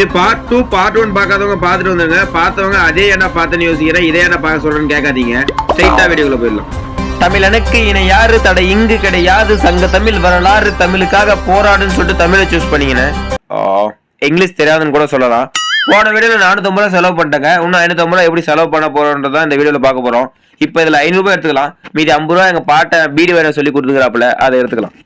இது part two part one பார்க்காதவங்க பார்த்துட்டு வந்துருங்க. பார்த்தவங்க அதே என்ன பார்த்தேன்னு யோசிக்கிறேன் இதே என்ன பார்க்க சொல்றேன்னு கேட்காதீங்க. ஸ்ட்ரைட்டா வீடியோக்குள்ள போயிடலாம். தமிழனுக்கு இணை யாரு தடை இங்கு கிடையாது. சங்க தமிழ் வரலாறு தமிழுக்காக போராடுன்னு சொல்லிட்டு தமிழை சூஸ் பண்ணீங்கன்னு. இங்கிலீஷ் தெரியாதுன்னு கூட சொல்லலாம். போன வீடியோல நானூத்தம்பது ரூபா செலவு பண்ணிட்டேங்க. இன்னும் ஐநூத்தம்பது ரூபா எப்படி செலவு பண்ண போறோன்றதான் இந்த வீடியோல பார்க்க போறோம். இப்போ இதுல ஐநூறு ரூபாய் எடுத்துக்கலாம். மீதி ஐம்பது ரூபா எங்க பாட்டை பீடி வேற சொல்லி கொடுத்துக்கிறாப்புல அதை எடுத்துக்கலாம்.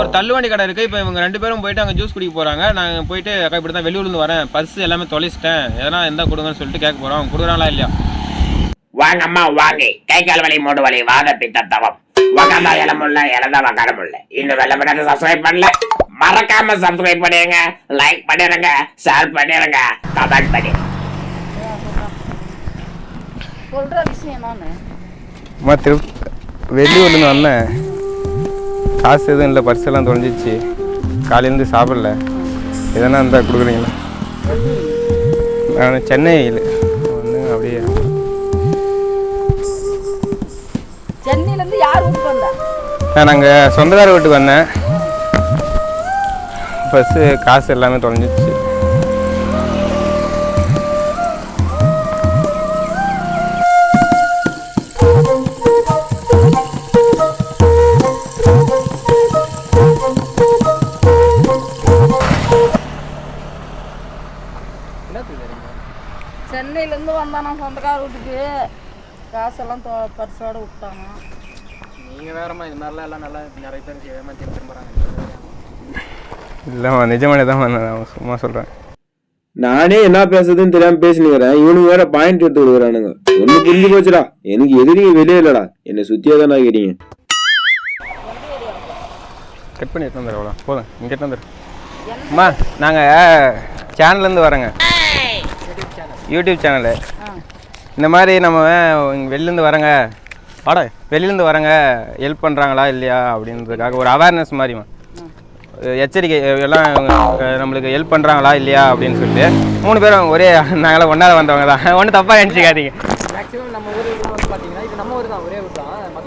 ஒரு தள்ளுவண்டி கடை இருக்கு. இப்போ இவங்க ரெண்டு பேரும் போயிட்டு அங்கே ஜூஸ் குடிக்க போறாங்க. நான் போயிட்டு அக்கா இப்படி தான் வெளியூர்லேருந்து வரேன். பர்ஸ் எல்லாமே தொலைச்சிட்டேன். எதனா எந்த கொடுங்கன்னு சொல்லிட்டு கேட்க போறோம். அவங்க கொடுக்குறாங்களா இல்லையா? வாங்கம்மா வாங்க. கை கால் வலி மூட்டு வலி. வாத பித்த தவம். முல்ல இலந்தா உக்கார முல்ல இன்னும் வெள்ள படாத சப்ஸ்கிரைப் பண்ணல. மறக்காம சப்ஸ்கிரைப் பண்ணிடுங்க. லைக் பண்ணிடுங்க. ஷேர் பண்ணிடுங்க. கமெண்ட் பண்ணி. சொல்ற விஷயம் நானு அம்மா திரு வெளியூர்லேருந்து வந்தேன். காசு எதுவும் இல்லை பர்ஸ் எல்லாம் தொலைஞ்சிச்சு. காலையிலேருந்து சாப்பிடல. எதனா இருந்தால் கொடுக்குறீங்களா? நான் சென்னையில் வந்து அப்படியே. சென்னையில இருந்து யார் வீட்டுக்கு வந்தா? நான் நாங்கள் சொந்தக்கார வீட்டுக்கு வந்தேன். பஸ்ஸு காசு எல்லாமே தொலைஞ்சிச்சு. இருந்து வந்தானா சொந்தக்கார வீட்டுக்கு? காசெல்லாம் தொ- விட்டாங்க நீங்க வேறமா இது மாதிரிலாம் எல்லாம் நல்லா நிறைய பேர் ஏமாத்தி திரும்புறாங்க இல்லைம்மா நிஜமானே தான் நான் சும்மா சொல்கிறேன் நானே என்ன பேசுறதுன்னு தெரியாம பேசினுக்கிறேன். இவனுக்கு வேற பாயிண்ட் எடுத்து கொடுக்குறானுங்க. ஒண்ணு புரிஞ்சு போச்சுடா. எனக்கு எதிரிங்க வெளியே இல்லடா. என்னை சுத்தியே தான் இருக்கிறீங்க கட் பண்ணி எடுத்து வந்துடுறோம் போதும் இங்கே எடுத்து வந்துடு. அம்மா நாங்கள் சேனல்லேருந்து வரோங்க. YouTube channel. இந்த மாதிரி நம்ம வெளிலேருந்து வரங்க. வாடா. வெளிலேருந்து வரங்க. ஹெல்ப் பண்ணுறாங்களா இல்லையா அப்படின்றதுக்காக ஒரு அவேர்னஸ் மாதிரிமா எச்சரிக்கை எல்லாம் நம்மளுக்கு ஹெல்ப் பண்ணுறாங்களா இல்லையா அப்படின்னு சொல்லிட்டு. மூணு பேரும் ஒரே நாங்களாம் ஒன்றா வந்தவங்க தான். ஒன்றும் தப்பாக நினச்சிக்காதீங்க. மேக்ஸிமம் நம்ம ஊர் வந்து பார்த்தீங்கன்னா இது நம்ம ஊர் தான் ஒரே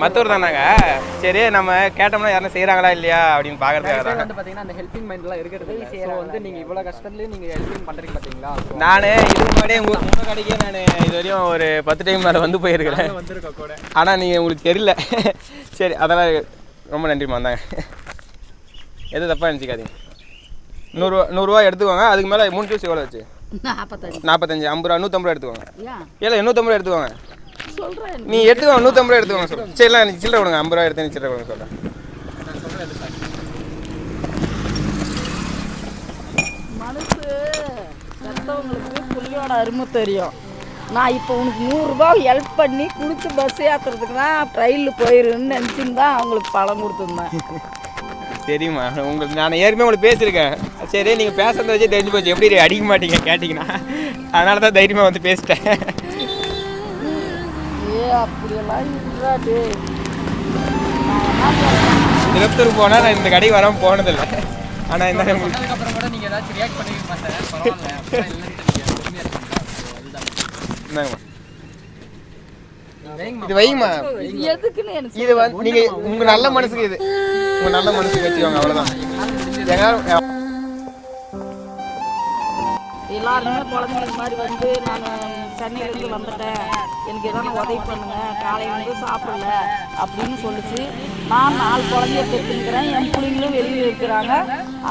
ஊர் தான் மற்றவர் தான் நாங்கள் சரி நம்ம கேட்டோம்னா யாரும் செய்கிறாங்களா இல்லையா அப்படின்னு பார்க்கறதுக்காக வந்து பார்த்தீங்கன்னா அந்த ஹெல்பிங் மைண்ட்லாம் இருக்கிறது ஸோ வந்து நீங்கள் இவ்வளோ கஷ்டத்துலேயும் நீங்கள் ஹெல்பிங் பண்ணுறீங்க பார்த்தீங்களா நான் இதுக்கு முன்னாடியே உங்கள் உங்கள் கடைக்கே நான் இது வரையும் ஒரு பத்து டைம் மேலே வந்து போயிருக்கிறேன் வந்திருக்கோம் கூட. ஆனால் நீங்கள் உங்களுக்கு தெரியல. சரி அதெல்லாம் ரொம்ப நன்றிம்மா வந்தாங்க எது தப்பாக நினச்சிக்காதீங்க. நூறுரூவா நூறுரூவா எடுத்துக்கோங்க. அதுக்கு மேலே மூணு ஜூஸ் எவ்வளோ வச்சு? நாற்பத்தஞ்சு நாற்பத்தஞ்சு ஐம்பது ரூபா நூற்றம்பது ரூபா எடுத்துக்கோங்க. இல்லை நூற்றம்பது ரூபா எடுத்துக்கோங்க. சொல்றேன். நீ எடுத்துக்கோங்க நூற்றம்பது ரூபா எடுத்துக்கோங்க சொல்லு சரி இல்லை எனக்கு சில்லறை கொடுங்க ஐம்பது ரூபா எடுத்து சில்லறை கொடுங்க சொல்கிறேன் மனசு செத்தவங்களுக்கு புள்ளியோட அருமை தெரியும். நான் இப்போ உனக்கு நூறுரூபா ஹெல்ப் பண்ணி குளிச்சு பஸ் ஏற்றுறதுக்கு தான் ட்ரெயினில் போயிருன்னு நினச்சின்னு தான் அவங்களுக்கு பணம் கொடுத்துருந்தேன். தெரியுமா? உங்களுக்கு நான் ஏற்கனவே உங்களுக்கு பேசியிருக்கேன். சரி நீங்கள் பேசுறத வச்சு தெரிஞ்சு போச்சு. எப்படி அடிக்க மாட்டீங்க கேட்டிங்கன்னா. அதனால தான் தைரியமாக வந்து பேசிட்டேன். அப்படியெல்லாம் திருப்பத்தூர் போனால் நான் இந்த கடைக்கு வராமல் போனதில்லை. ஆனால் இந்த உங்களுக்கு அப்புறம் கூட நீங்கள் ஏதாச்சும் ரியாக்ட் இருக்கீங்களா இந்தாங்கம்மா. இது வைங்கம்மா. இது எதுக்குன்னு எனக்கு இது வந்து நீங்கள் உங்கள் நல்ல மனசுக்கு இது. உங்கள் நல்ல மனசுக்கு வச்சுக்கோங்க அவ்வளோதான் எங்க எல்லாருமே குழந்தைங்க மாதிரி வந்து நான் சென்னையிலேருந்து வந்துட்டேன். எனக்கு எதனா உதவி பண்ணுங்க காலையிலேருந்து சாப்பிடல அப்படின்னு சொல்லிச்சு. நான் நாலு குழந்தைய பெற்றுக்கிறேன். என் பிள்ளைங்களும் வெளியில் இருக்கிறாங்க.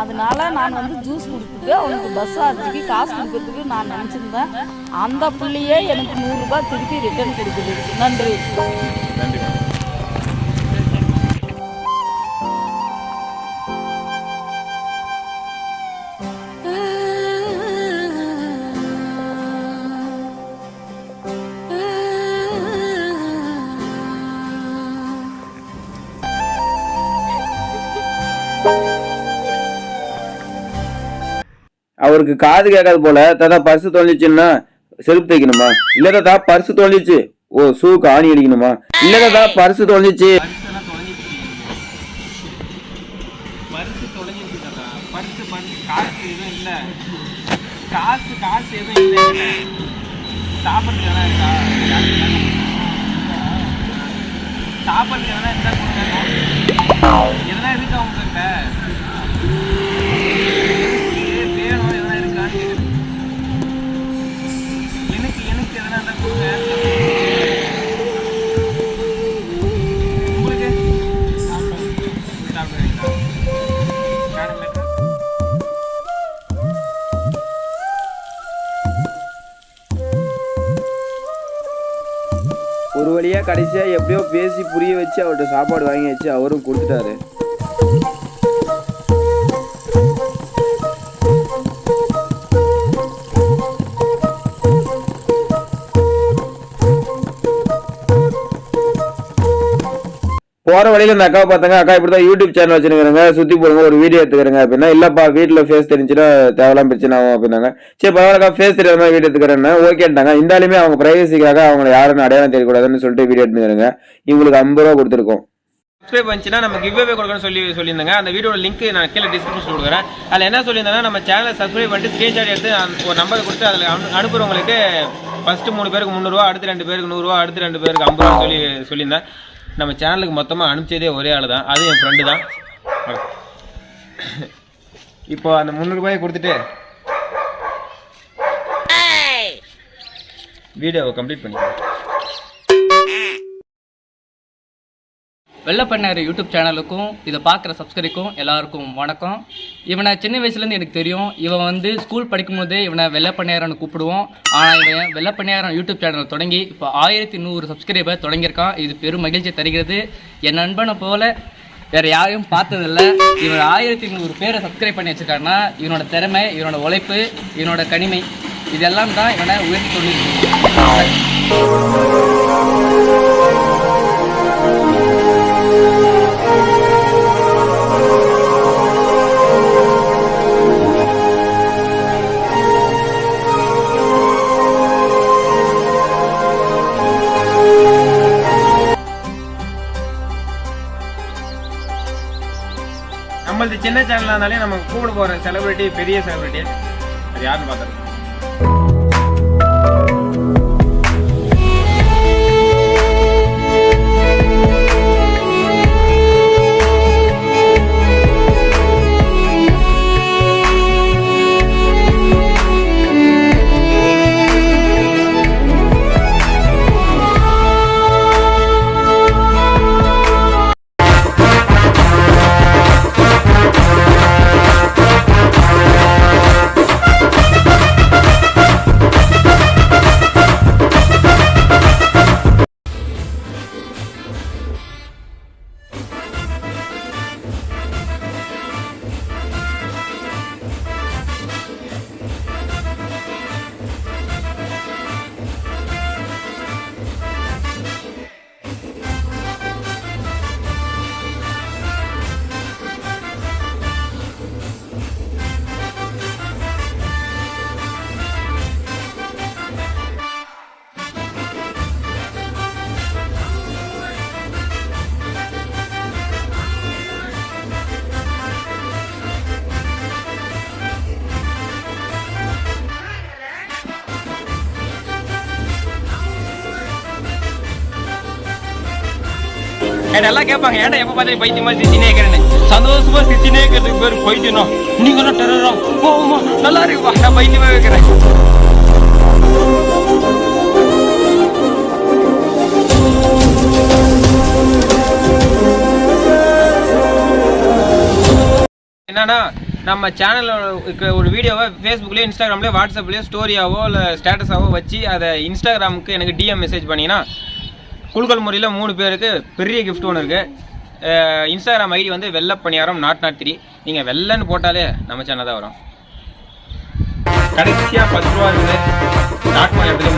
அதனால நான் வந்து ஜூஸ் கொடுத்துட்டு அவனுக்கு பஸ் சார்ஜுக்கு காசு கொடுக்கறதுக்கு நான் நினச்சிருந்தேன். அந்த பிள்ளையே எனக்கு நூறுரூபா திருப்பி ரிட்டர்ன் கொடுக்குது. நன்றி. அவருக்கு காது கேட்காது போல தாத்தா பர்ஸ் தொலைஞ்சிச்சுன்னா செருப்பு தைக்கணுமா? இல்ல தாத்தா பர்ஸ் தொலைஞ்சிச்சு. ஓ ஷூக்கு ஆணி அடிக்கணுமா? இல்ல தாத்தா பர்ஸ் தொலைஞ்சிச்சு. காசு காசு எதுவும் இல்லை இருக்கா? இருந்தா கொடுங்க எதனா கடைசியாக எப்படியோ பேசி புரிய வச்சு அவர்கிட்ட சாப்பாடு வாங்கி வச்சு அவரும் கொடுத்துட்டாரு. போற வழியில இந்த அக்காவை பார்த்தாங்க. அக்கா இப்படி தான் யூடியூப் சேனல் வச்சிருக்காங்க சுத்தி போடுங்க ஒரு வீடியோ எடுத்துக்கிறேங்க அப்படின்னா இல்லப்பா வீட்டுல ஃபேஸ் தெரிஞ்சுன்னா தேவையில்லாம் பிரச்சனை ஆகும் அப்படின்னாங்க. சரி பரவாயில்லக்கா ஃபேஸ் தெரியாத மாதிரி வீடியோ எடுத்துக்கிறேன்னு ஓகேன்ட்டாங்க இருந்தாலுமே அவங்க பிரைவசிக்காக அவங்க யாருன்னு அடையாளம் தெரியக்கூடாதுன்னு சொல்லிட்டு வீடியோ எடுத்துக்கிறேங்க இவங்களுக்கு ஐம்பது ரூபா கொடுத்துருக்கோம். சப்ஸ்கிரைப் பண்ணிச்சுன்னா நம்ம கிவ்வே கொடுக்கணும்னு சொல்லி சொல்லியிருந்தாங்க. அந்த வீடியோட லிங்க் நான் கீழே டிஸ்கிரிப்ஷன் கொடுக்குறேன். அதில் என்ன சொல்லியிருந்தேன்னா நம்ம சேனலை சப்ஸ்கிரைப் பண்ணிட்டு ஸ்க்ரீன்ஷாட் எடுத்து ஒரு நம்பர் கொடுத்து அதில் அனு- அனுப்புறவங்களுக்கு ஃபஸ்ட்டு மூணு பேருக்கு முந்நூறுரூவா அடுத்து ரெண்டு பேருக்கு நூறுரூவா அடுத்து ரெண்டு பேருக்கு ஐம்பது ரூபா சொல்லி சொல்லியிருந்தேன். நம்ம சேனலுக்கு மொத்தமாக அனுப்பிச்சதே ஒரே ஆள் தான். அது என் ஃப்ரெண்டு தான். இப்போ அந்த முந்நூறுபாயை கொடுத்துட்டு வீடியோவை கம்ப்ளீட் பண்ணிக்கலாம் வெள்ளப்பண்ணார் யூடியூப் சேனலுக்கும் இதை பார்க்குற சப்ஸ்கிரைக்கும் எல்லாருக்கும் வணக்கம். இவனை சின்ன வயசுலேருந்து எனக்கு தெரியும். இவன் வந்து ஸ்கூல் படிக்கும்போதே இவனை வெள்ளப்பண்ணையாரன்னு கூப்பிடுவோம். ஆனால் இவன் வெள்ளப்பண்ணையாரன் யூடியூப் சேனல் தொடங்கி இப்போ ஆயிரத்தி நூறு சப்ஸ்கிரைபர் தொடங்கியிருக்கான் இது பெரும் மகிழ்ச்சி தருகிறது. என் நண்பனை போல வேறு யாரையும் பார்த்ததில்ல. இவன் ஆயிரத்தி நூறு பேரை சப்ஸ்கிரைப் பண்ணி வச்சிருக்காருன்னா இவனோட திறமை இவனோட உழைப்பு இவனோட கனிமை இதெல்லாம் தான் இவனை உயர்த்தி தொழில் சின்ன சேனலாக இருந்தாலே நம்ம கூப்பிட போகிற செலிபிரிட்டி பெரிய செலிபிரிட்டி அது யாருன்னு பார்த்துருக்கோம். எல்லாம் கேட்பாங்க ஏன்டா எப்போ பார்த்து பைத்தியம் மாதிரி சிரிச்சினே இருக்கிறேன்னு. சந்தோஷமா சிரிச்சினே இருக்கிறதுக்கு பேர் பைத்தியம்னா நீங்களும் என்ன டெரரா போமா நல்லா இருக்குப்பா. நான் பைத்தியமா வைக்கிறேன். என்னன்னா நம்ம சேனலில் இருக்கிற ஒரு வீடியோவை ஃபேஸ்புக்லேயோ இன்ஸ்டாகிராம்லேயோ வாட்ஸ்அப்லேயோ ஸ்டோரியாவோ இல்லை ஸ்டேட்டஸாவோ வச்சு அதை இன்ஸ்டாகிராமுக்கு எனக்கு டிஎம் மெசேஜ் பண்ணிங்கன்னா குழுக்கள் முறையில் மூணு பேருக்கு பெரிய கிஃப்ட் ஒன்று இருக்குது இன்ஸ்டாகிராம் ஐடி வந்து வெள்ளப்பணியாரம் நாட் நாட் த்ரீ நீங்கள் வெள்ளன்னு போட்டாலே நம்ம சேனல் தான் வரும். கடைசியாக பத்து ரூபா இருக்குது. நாட் மணியாரத்துலேயே